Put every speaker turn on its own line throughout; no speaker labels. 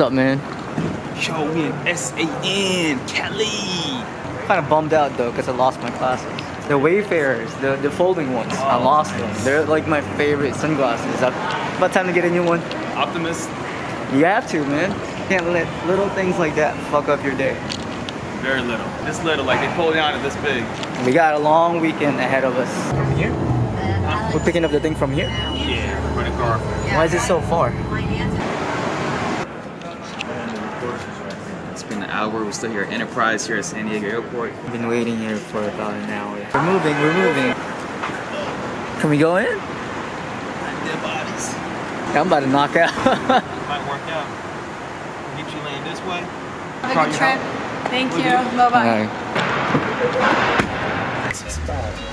It'll be an S-A-N, Cali.
Kind of bummed out though because I lost my glasses. The Wayfarers, the, the folding ones, I lost them. They're like my favorite sunglasses. Up- About time to get a new one.
Optimist.
You have to, man. Can't let little things like that fuck up your day.
very little. This little, like they pull down to this big.
We got a long weekend ahead of us. From here? We're picking up the thing from here?
Yeah, for the car.
Why is it so far?
It's been an hour. We're still here at Enterprise here at San Diego Airport.
I've been waiting here for about an hour. We're moving, we're moving. Can we go in?
Dead bodies.
I'm about to knock out.
Might work out. Get you laying this way.
Have a good trip. Thank you. Bye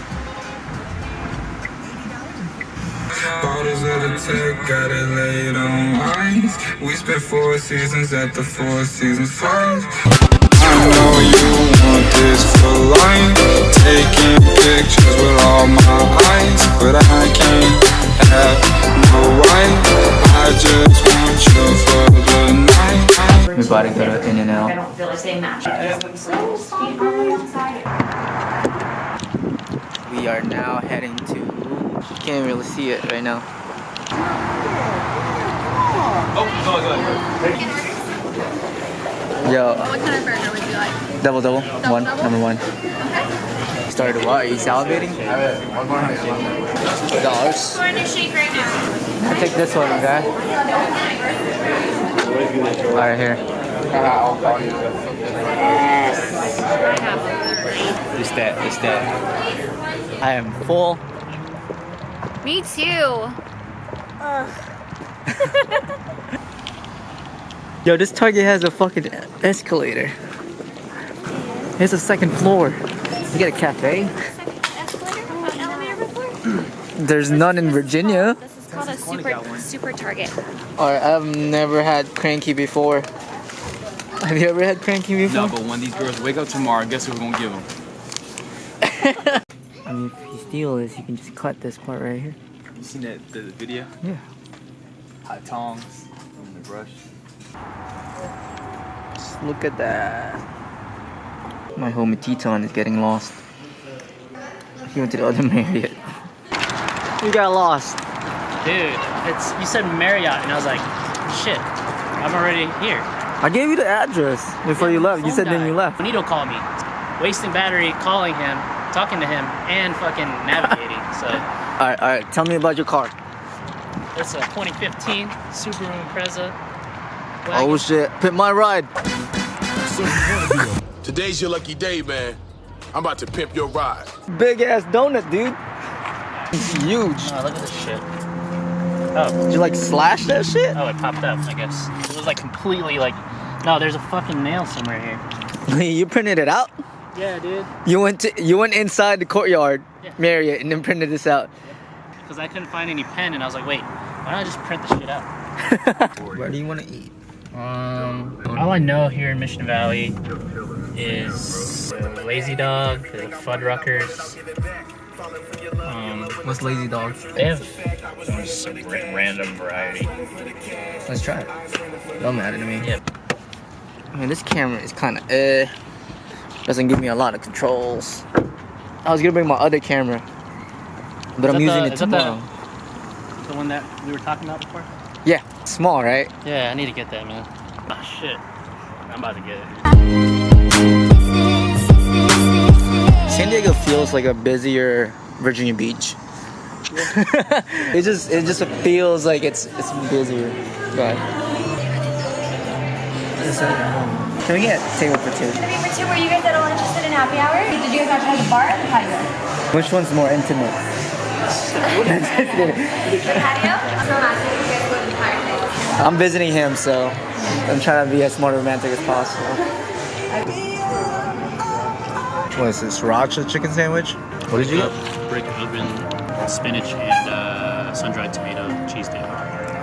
Bottles of the tech, got it laid on ice. We spent four seasons at the Four Seasons Five. I know you want this for life. Taking pictures with all my eyes, but I can't have no wife. I just want you for the night.
We about to go In and
I don't feel like they match.
We are now heading to. You can't really see it right now.
Oh, go ahead, go ahead.
Yo,
What kind of burger would you like?
double double. One,
double?
number one.
Okay.
Started what? Are you salivating? Dollars.
We're in a shake right now.
I take this one, okay? Alright, here.
It's that, it's that.
I am full.
Me too.
Yo, this Target has a fucking escalator. Here's a second floor. You get a cafe.
Escalator? Elevator?
There's none in Virginia.
This is called a super super target.
Alright, I've never had cranky before. Have you ever had cranky before?
No, but when these girls wake up tomorrow, guess what we're gonna give them?
I mean, if is you can just cut this part right here.
You seen that the video?
Yeah.
Hot tongs and the brush.
Just look at that. My homie Teton is getting lost. He went to the other Marriott. You got lost.
Dude, it's you said Marriott, and I was like, shit, I'm already here.
I gave you the address before you left. You
Phone
said then you left.
Bonito called me, wasting battery, calling him, talking to him, and fucking navigating. So
Alright, alright. Tell me about your car.
it's a 2015 Subaru Impreza.
Oh shit. Pit my ride.
Today's your lucky day, man. I'm about to pimp your ride.
Big ass donut, dude. It's huge.
Oh, look at this shit. Oh,
Did you like slash that shit?
oh, it popped up. I guess it was like completely like. No, there's a fucking nail somewhere here.
you printed it out?
Yeah, dude.
You went to you went inside the courtyard,
Yeah.
Marriott, and then printed this out.
Because I couldn't find any pen, and I was like, wait, why don't I just print this shit out?
Where do you want to eat?
Um, all I know here in Mission Valley is the Lazy Dog, the Fuddruckers. Um,
What's Lazy Dog?
they have some random variety.
Let's try it. Don't matter to me.
Yeah.
I mean, this camera is kind of eh. Doesn't give me a lot of controls. I was gonna bring my other camera, but
Is
I'm using
the-
it
is that the- The one that we were talking about before?
Yeah, small, right?
Yeah, I need to get that, man. Ah, shit. I'm about to get it.
San Diego feels like a busier Virginia Beach. it just it just feels like it's it's busier. But can we get a table for two?
Number two, were you guys at all interested in happy hour? Did you guys have to have the bar or the patio?
Which one's more intimate?
The patio? It's romantic. You guys go to the fireplace.
I'm visiting him, so I'm trying to be as more romantic as possible. What is this? Racha chicken sandwich? What did you get?
Brick oven, spinach, and uh, sun-dried tomato cheese dip.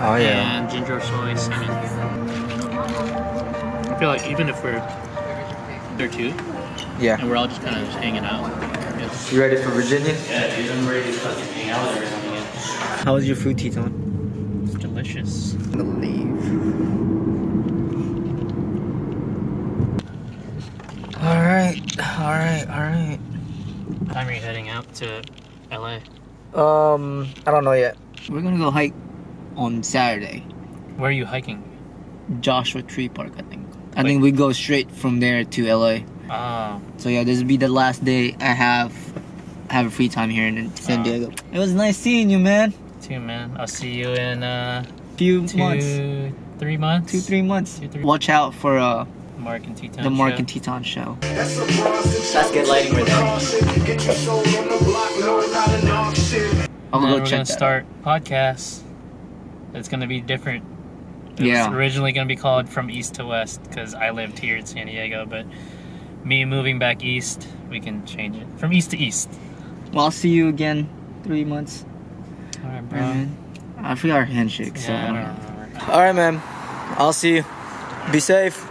Oh yeah.
And ginger soy salmon. I feel like even if we're there too,
Yeah.
and we're all just kind of just hanging out. It's,
You ready for Virginia?
yeah, dude, I'm ready to fucking hang out with everyone again.
How was your food, Teton?
It's delicious.
Believe. All right, all right.
What time are you heading out to LA?
Um, I don't know yet. We're gonna go hike on Saturday.
Where are you hiking?
Joshua Tree Park, I think. I
Wait.
think we go straight from there to LA.
Oh,
So yeah, this will be the last day I have have a free time here in San
Oh.
Diego. It was nice seeing you, man.
too, man. I'll see you in uh,
Few
two,
months,
three months.
two three months.
Two, three-
Watch out for uh
Mark and Teton.
the Mark
show.
and Teton show. That's good lighting right there. I'll
And then
go
we're
check
gonna
that.
start podcasts. It's gonna be different. It
Yeah.
was originally gonna be called From East to West because I lived here in San Diego, but me moving back east, we can change it from east to east.
Well, I'll see you again three months.
All right, bro.
Alright, man. I forgot our handshake. So.
Yeah, I don't remember.
All right, man. I'll see you. Be safe.